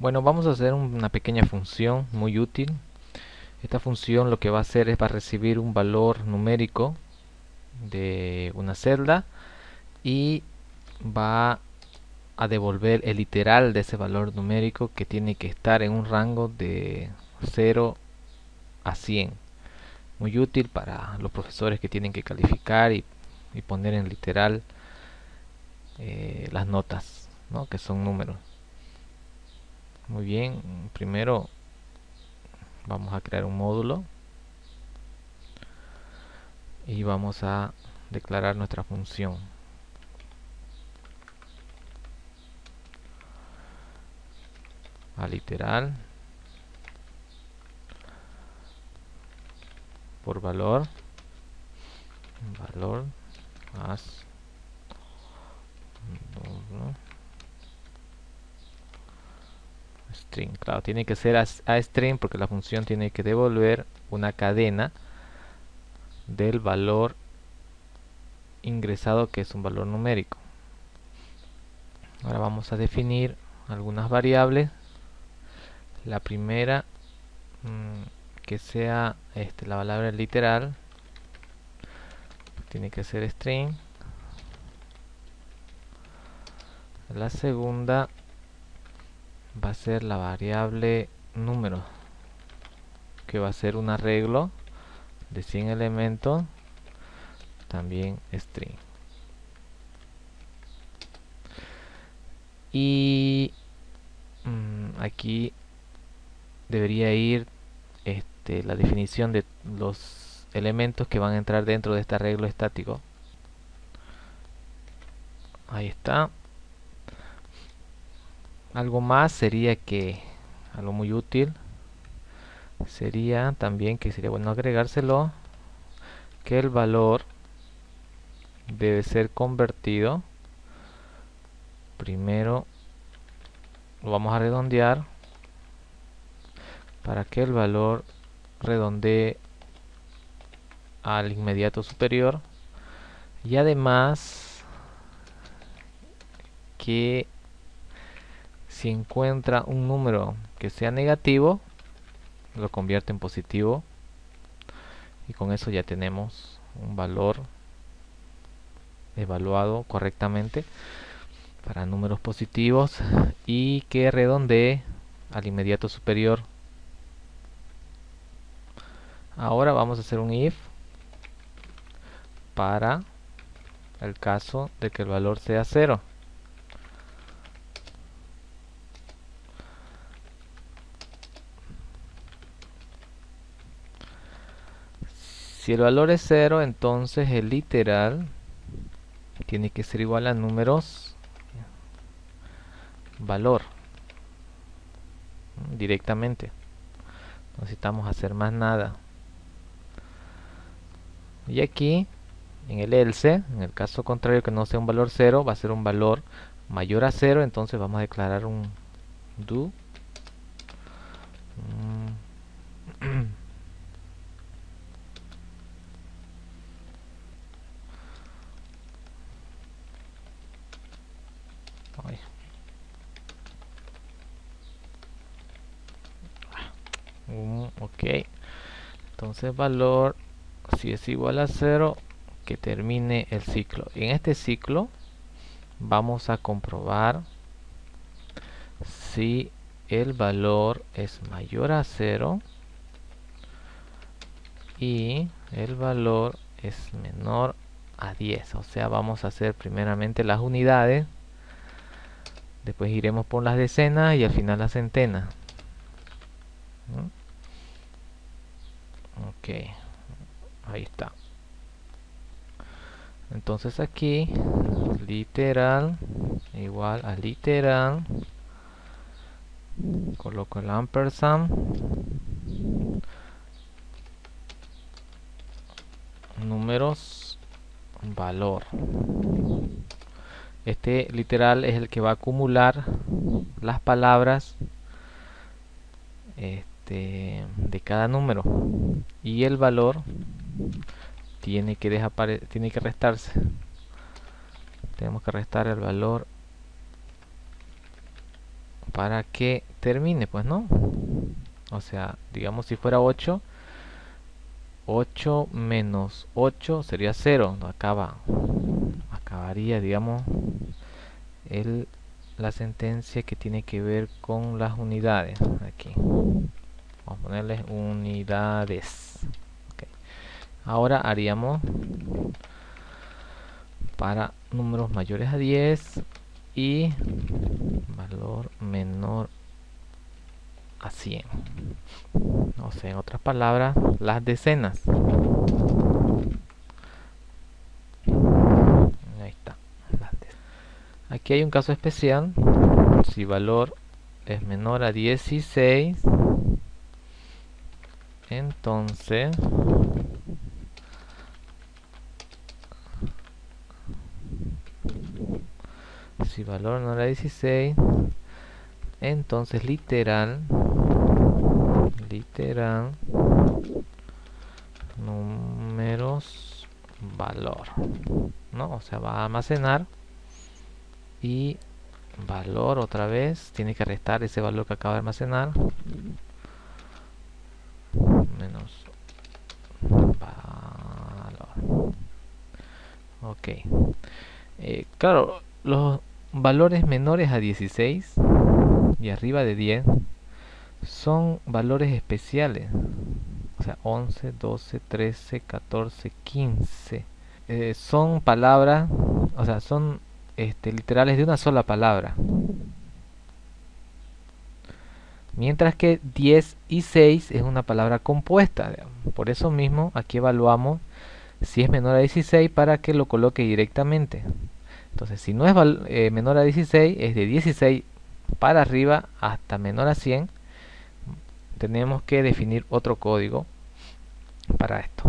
Bueno, vamos a hacer una pequeña función muy útil. Esta función lo que va a hacer es va a recibir un valor numérico de una celda y va a devolver el literal de ese valor numérico que tiene que estar en un rango de 0 a 100. Muy útil para los profesores que tienen que calificar y, poner en literal eh, las notas, que son números. Muy bien, primero vamos a crear un módulo y vamos a declarar nuestra función. A literal por valor valor más string. Claro, tiene que ser a, string porque la función tiene que devolver una cadena del valor ingresado que es un valor numérico. Ahora vamos a definir algunas variables. La primera mm, que sea este, la palabra literal tiene que ser string. La segunda va a ser la variable número que va a ser un arreglo de 100 elementos también string. Y mm, aquí debería ir este, la definición de los elementos que van a entrar dentro de este arreglo estático. Ahí está algo más sería que algo muy útil sería también que sería bueno agregárselo que el valor debe ser convertido. Primero lo vamos a redondear para que el valor redondee al inmediato superior. Y además que si encuentra un número que sea negativo lo convierte en positivo. Y con eso ya tenemos un valor evaluado correctamente para números positivos y que redondee al inmediato superior. Ahora vamos a hacer un if para el caso de que el valor sea cero Si el valor es 0, entonces el literal tiene que ser igual a números valor directamente. No necesitamos hacer más nada. Y aquí, en el else, en el caso contrario que no sea un valor 0, va a ser un valor mayor a 0, entonces vamos a declarar un do ok. Entonces valor si es igual a 0 que termine el ciclo. En este ciclo vamos a comprobar si el valor es mayor a 0 y el valor es menor a 10 o sea vamos a hacer primeramente las unidades después iremos por las decenas y al final las centenas ok ahí está. Entonces aquí literal igual a literal coloco el ampersand. Números valor. Este literal es el que va a acumular las palabras este, de cada número. Y el valor tiene que tiene que restarse. Tenemos que restar el valor para que termine pues no o sea digamos si fuera 8 8 menos 8 sería 0 no acaba acabaría digamos el, la sentencia que tiene que ver con las unidades aquí vamos a ponerles unidades. Ahora haríamos para números mayores a 10 y valor menor a 100 o sea en otras palabras las decenas. Ahí está. Aquí hay un caso especial. Si valor es menor a 16 entonces si valor no era 16 entonces literal literal números valor no o sea va a almacenar y valor otra vez tiene que restar ese valor que acaba de almacenar menos valor ok. Eh, claro los valores menores a 16 y arriba de 10 son valores especiales. O sea 11 12 13 14 15 son palabras o sea son este, literales de una sola palabra. Mientras que 10 y 6 es una palabra compuesta por eso mismo aquí evaluamos si es menor a 16 para que lo coloque directamente. Entonces si no es eh, menor a 16 es de 16 para arriba hasta menor a 100 tenemos que definir otro código para esto.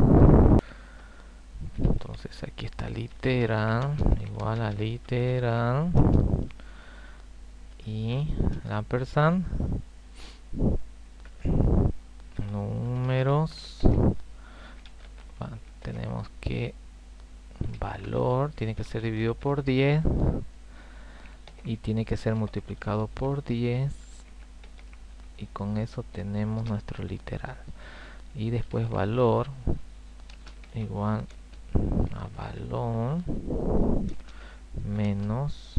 Entonces aquí está literal igual a literal y la números tenemos que valor tiene que ser dividido por 10 y tiene que ser multiplicado por 10 y con eso tenemos nuestro literal. Y después valor igual a valor menos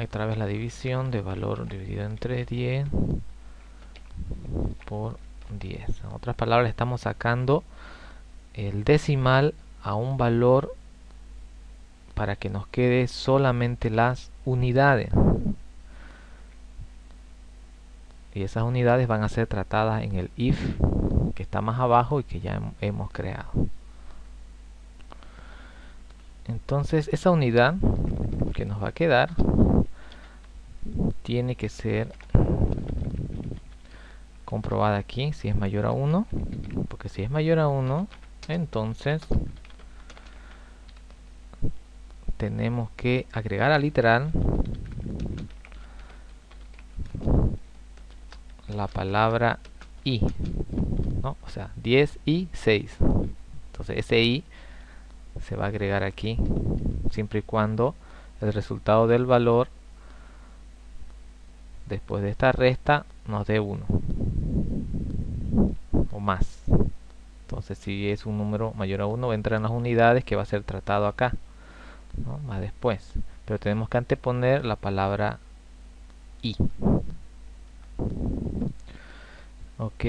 otra vez la división de valor dividido entre 10 por 10 en otras palabras estamos sacando el decimal a un valor para que nos quede solamente las unidades. Y esas unidades van a ser tratadas en el if que está más abajo y que ya hemos creado. Entonces esa unidad que nos va a quedar tiene que ser comprobada aquí si es mayor a 1 porque si es mayor a 1 entonces tenemos que agregar al literal la palabra i ¿no? o sea 10 y 6 entonces ese i se va a agregar aquí siempre y cuando el resultado del valor después de esta resta nos dé 1 o más. Entonces si es un número mayor a 1 entra en las unidades que va a ser tratado acá más después. Pero tenemos que anteponer la palabra i. Ok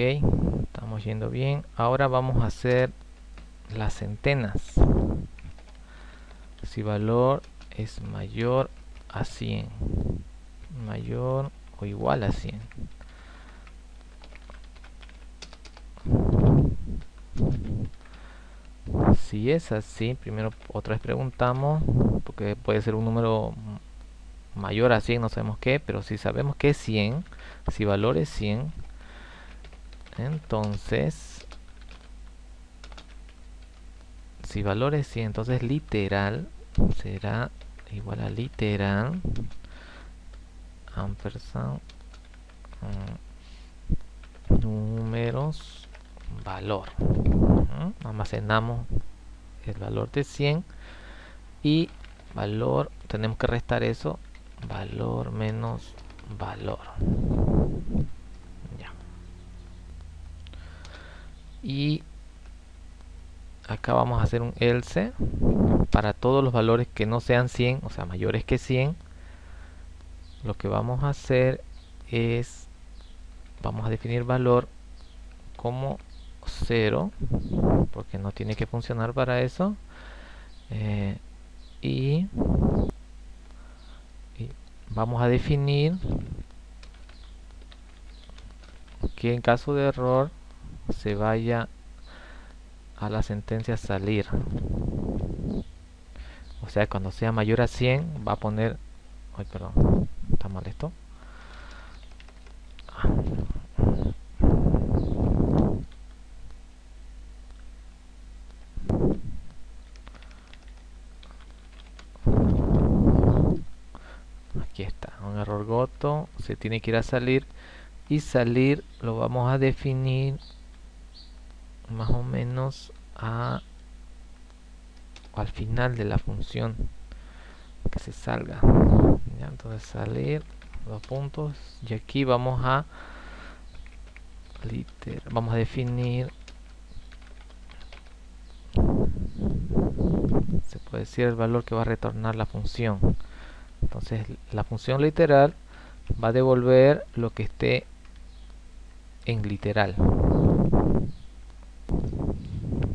estamos yendo bien. Ahora vamos a hacer las centenas. Si valor es mayor a 100 mayor o igual a 100 si es así. Primero otra vez preguntamos porque puede ser un número mayor a 100 no sabemos qué pero si sabemos que es 100 si valor es 100 entonces si valor es 100 entonces literal será igual a literal ampersand mm, números valor. Almacenamos el valor de 100 y valor tenemos que restar eso valor menos valor. Ya. Y acá vamos a hacer un else para todos los valores que no sean 100 o sea mayores que 100 lo que vamos a hacer es vamos a definir valor como 0 porque no tiene que funcionar para eso eh, y, vamos a definir que en caso de error se vaya a la sentencia salir. O sea cuando sea mayor a 100 va a poner ay perdón está mal esto aquí se tiene que ir a salir y salir lo vamos a definir más o menos a al final de la función que se salga. Entonces salir dos puntos y aquí vamos a vamos a definir se puede decir el valor que va a retornar la función entonces la función literal va a devolver lo que esté en literal.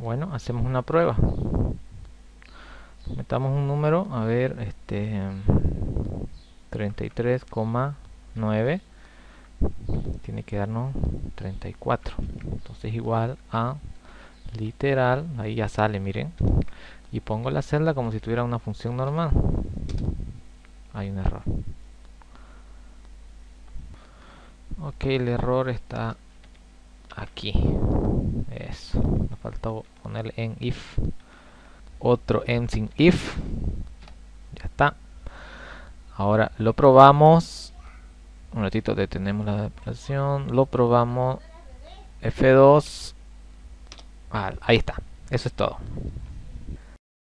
Bueno hacemos una prueba. Metamos un número a ver este 33,9 tiene que darnos 34 entonces igual a literal ahí ya sale miren. Y pongo la celda como si tuviera una función normal hay un error. Ok el error está aquí. Eso. Me faltó ponerle en if. Otro en sin if. Ya está. Ahora lo probamos. Un ratito detenemos la operación lo probamos. F2 ah, ahí está. Eso es todo